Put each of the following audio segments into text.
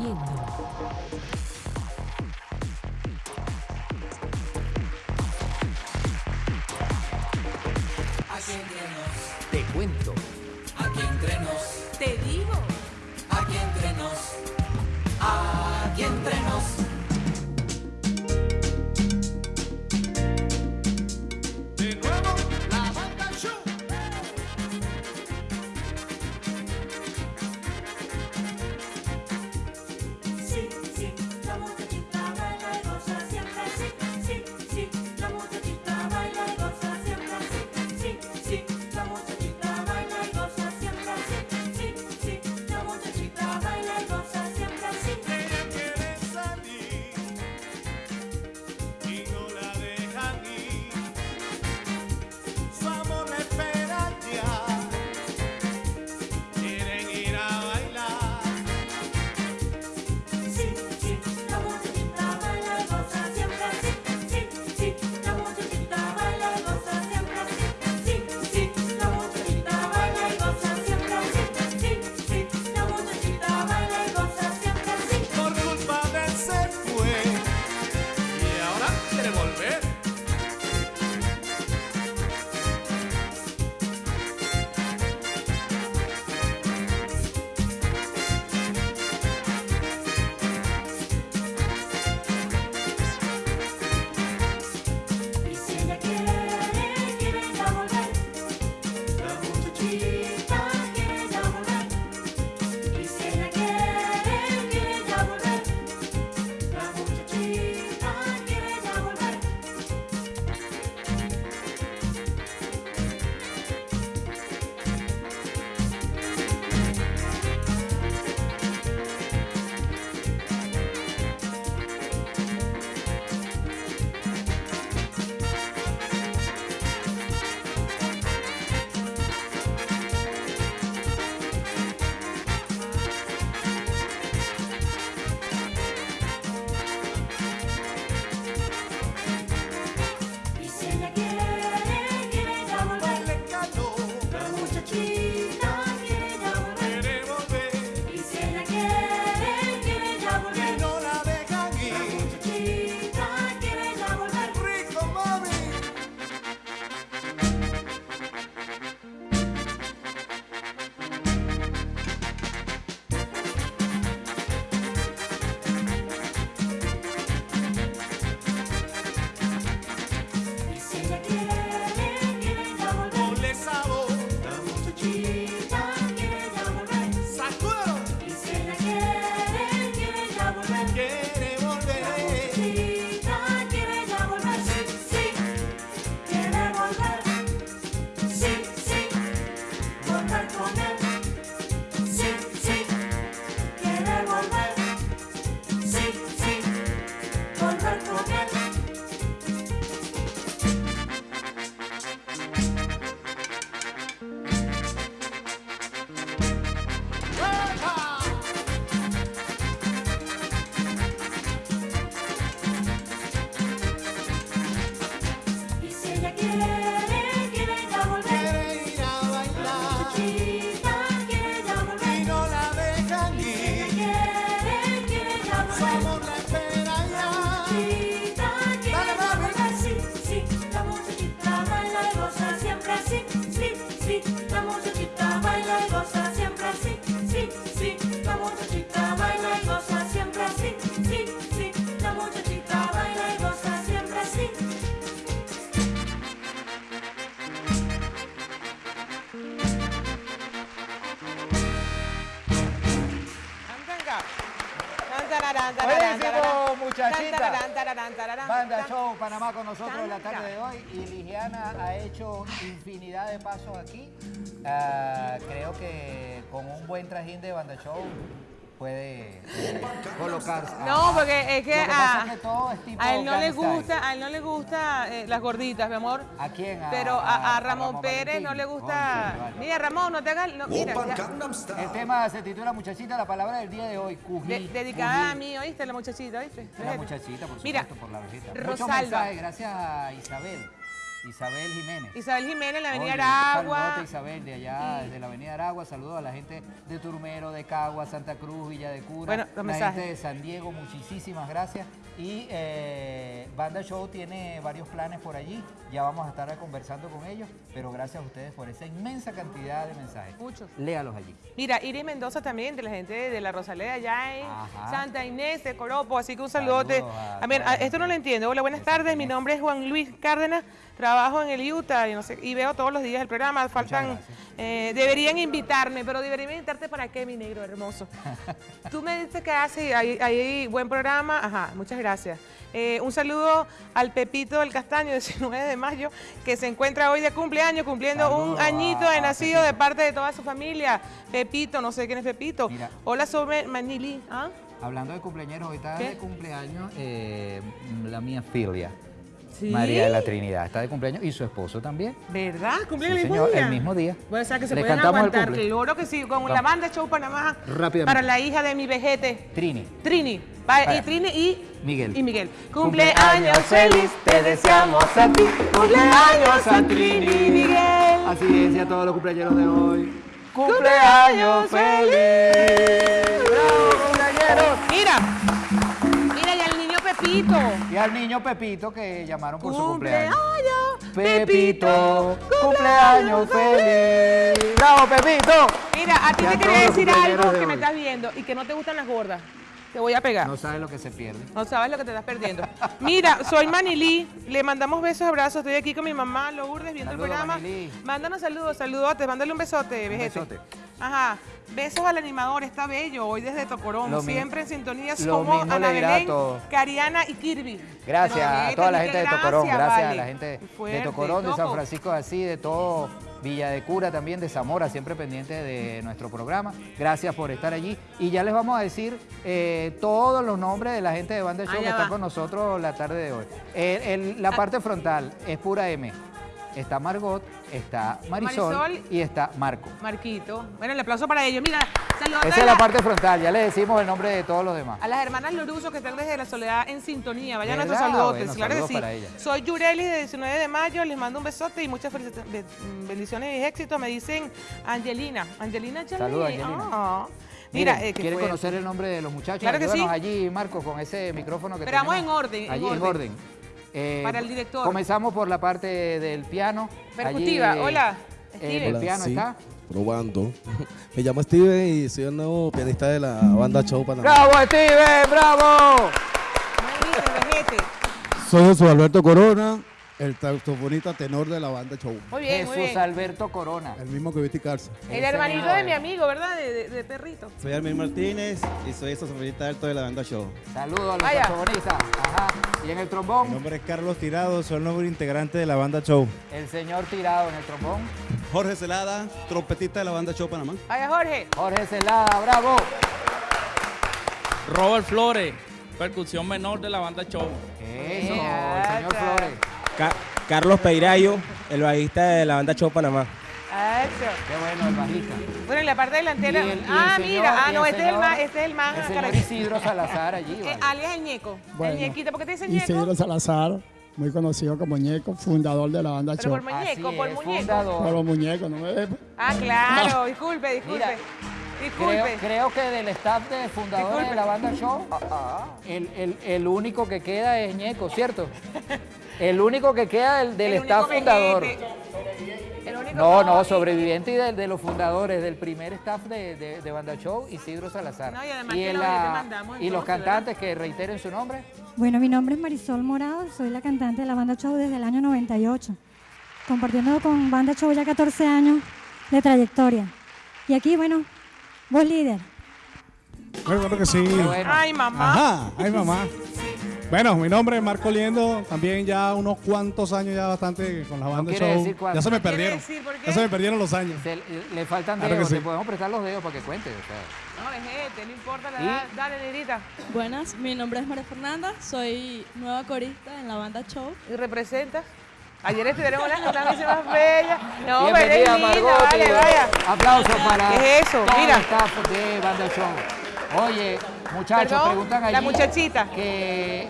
A quien viendo. Te cuento. Aquí entrenos. volver. show, muchachita. Banda show, Panamá con nosotros en la tarde de hoy. Y Ligiana ha hecho infinidad de pasos aquí. Ah, creo que con un buen trajín de banda show puede eh, colocarse. No, porque es que, a, todo es tipo a él no le gusta, a él no le gusta eh, las gorditas, mi amor. ¿A quién? A, Pero a, Ramón, Pérez no le gusta. Mira, Ramón, no te hagas. El tema se titula muchachita, la palabra del día de hoy, dedicada a mí, ¿oíste? La muchachita, ¿oíste? La muchachita, por supuesto, mira, por la. Rosalba. Gracias a Isabel. Isabel Jiménez. Isabel Jiménez, la Avenida Oye, un Aragua. saludote, Isabel, de allá, desde la Avenida Aragua. Saludos a la gente de Turmero, de Cagua, Santa Cruz, Villa de Cura. Bueno, los la mensajes. gente de San Diego, muchísimas gracias. Y eh, Banda Show tiene varios planes por allí. Ya vamos a estar conversando con ellos. Pero gracias a ustedes por esa inmensa cantidad de mensajes. Muchos. Léalos allí. Mira, Iris Mendoza también, de la gente de la Rosaleda, allá en Ajá. Santa Inés de Coropo, así que un saludote. Saludos a A esto no lo entiendo. Hola, buenas tardes, mi nombre es Juan Luis Cárdenas, trabajo en el Utah y, no sé, y veo todos los días el programa, faltan, eh, deberían invitarme, pero deberían invitarte para qué, mi negro hermoso. Tú me dices que hace, hay, hay buen programa, ajá, muchas gracias. Eh, un saludo al Pepito del Castaño, 19 de mayo, que se encuentra hoy de cumpleaños, cumpliendo un añito de a nacido de parte de toda su familia. Pepito, no sé quién es Pepito. Mira. Hola, sobre Manili. ¿Ah? Hablando de cumpleaños, ¿Qué? de cumpleaños eh, la mía filia. ¿Sí? María de la Trinidad está de cumpleaños y su esposo también. ¿Verdad? ¿Cumple Sí, el mismo señor, día? el mismo día. Bueno, o sea que se ¿Le pueden cantamos el aguantar. Claro que sí, con la banda Show Panamá. Rápidamente. Para la hija de mi vejete. Trini. Trini. Va- y. Trini y Miguel. Y Miguel. Cumpleaños feliz, te deseamos a ti. Cumpleaños a Trini y Miguel. Así es, y a todos los cumpleaños de hoy. ¡Cumpleaños feliz! ¡Bravo, cumpleaños! Mira. Pepito. Y al niño Pepito que llamaron por su cumpleaños. Pepito, cumpleaños feliz. ¡Bravo, Pepito! Mira, a ti te quería decir algo de que me estás viendo y que no te gustan las gordas. Te voy a pegar. No sabes lo que se pierde. No sabes lo que te estás perdiendo. Mira, soy Manilí. Le mandamos besos, abrazos. Estoy aquí con mi mamá, Lourdes, viendo el programa. Manilí. Mándanos saludos, saludotes. Mándale un besote, vejete. besote. Ajá. Besos al animador, está bello. Hoy desde Tocorón. Lo Siempre en sintonía mismo Ana Belén. Cariana y Kirby. Gracias a toda la gente que de Tocorón, gracias a la gente Fuerte, de Tocorón, de San. Francisco de Asís, de todo Villa de Cura también, de Zamora, siempre pendientes de nuestro programa. Gracias por estar allí. Y ya les vamos a decir eh, todos los nombres de la gente de Banda Show Ah, que ya está va. con nosotros la tarde de hoy. El- el- la parte frontal es pura M. Está Margot, está Marisol, Marisol. y está Marco. Marquito. Bueno, el aplauso para ellos. Mira, saludos Esa es la la- parte frontal, ya les decimos el nombre de todos los demás. a las hermanas Loruso que están desde la soledad en sintonía. Vayan nuestros saludos. Bueno, claro saludos que sí. para ellas. Soy Yureli de 19 de mayo. Les mando un besote y muchas bendiciones y éxitos. Me dicen Angelina. Angelina Chalí. Saludos, Angelina. Ah. Mira, Miren, eh, que ¿quieren fue- conocer el nombre de los muchachos? Claro que Ayúdanos sí. allí, Marco, con ese micrófono que Pero vamos tenemos. en orden, en Allí en orden. orden. Eh, Para el director. Comenzamos por la parte del piano. Percutiva. Allí, eh, Hola, En Steven. el Hola, piano sí, está. Probando. Me llamo Steven y soy el nuevo pianista de la banda Show Panamá. ¡Bravo, Steven! ¡Bravo! Soy Jesús Alberto Corona, el saxofonista tenor de la banda Show. Muy bien, muy Jesús bien. Alberto Corona. El mismo que Viti Carza. El hermanito de mi amigo, ¿verdad? De, de- de perrito. Soy Armin Martínez y soy saxofonista alto de la banda Show. Saludos a los Vaya. saxofonistas. Ajá. Y en el Mi trombón, nombre es Carlos Tirado, soy el nuevo integrante de la banda Show. el señor tirado en el trombón. Jorge Celada, trompetista de la banda Show Panamá. Vaya, Jorge. Jorge Celada, bravo. Robert Flores, percusión menor de la banda Show. Eso, el señor está. Carlos Peirayo, el bajista de la banda Show Panamá. Eso. Qué bueno, el bajista. Bueno, en la parte delantera. El- ah, señor- mira. Ah, no, este es el más, este es el más. El señor. Isidro Salazar allí. Eh, vale. alias el ñeco. Bueno. el ñequito, ¿por qué te dicen Isidro ñeco? Salazar, muy conocido como Ñeco, fundador de la banda Pero Show. por muñeco, Así por es, muñeco. fundador. Por los muñecos, ¿no me ves? Ah, claro, disculpe, disculpe. Mira, disculpe. creo que del staff de fundadores Disculpe. de la banda Show, el, el- el único que queda es Ñeco, ¿cierto? El único que queda del, del El staff fundador. vejete. El único No, no, sobreviviente y de, de los fundadores, del primer staff de, de- de Banda Show, Isidro Salazar. No, y además que la- y los cantantes que reiteren su nombre. Bueno, mi nombre es Marisol Morado, soy la cantante de la banda Show desde el año 98, compartiendo con banda Show ya 14 años de trayectoria. Y aquí, bueno, voz líder. Muy bueno que sí. Qué bueno. Ay, mamá. Ajá, ay mamá. Bueno, mi nombre es Marco Liendo, también ya unos cuantos años ya bastante con la banda Show. decir. Ya se me ¿Quiere perdieron. decir por qué? Ya se me perdieron los años. Se- le faltan Claro dedos, sí. le podemos prestar los dedos para que cuente. o sea. No, vejete, no importa la ¿Y? edad. Dale, negrita. Buenas, mi nombre es María Fernanda, soy nueva corista en la banda Show. ¿Y representas? Ayer estuvieron las notas más bellas. No, pero linda, vale, vaya. Aplausos para ¿Qué es eso? Mira. el de Banda Show. Oye, muchachos, Perdón, preguntan allí la muchachita. que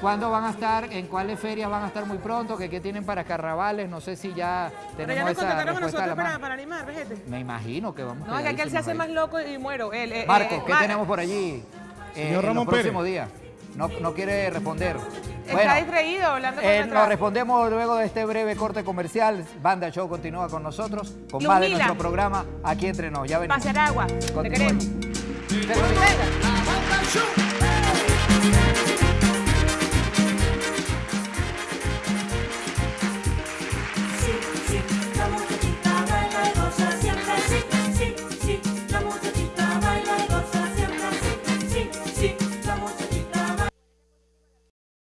¿Cuándo van a estar? ¿En cuáles ferias van a estar muy pronto? ¿Qué, qué tienen para carnavales? No sé si ya Pero ya tenemos nos esa contactaron a respuesta a la para, para animar, fíjate. Me imagino que vamos No, es que aquel se hace más loco y muero. Eh. Marco, eh, ¿qué tenemos por allí? eh, Señor en Ramón los próximos días. No, no quiere responder. Está Bueno, distraído hablando con eh, nos respondemos luego de este breve corte comercial. Banda Show continúa con nosotros, con más de nuestro programa aquí entre nos. Ya venimos. Pasar agua. Te queremos. Shoot!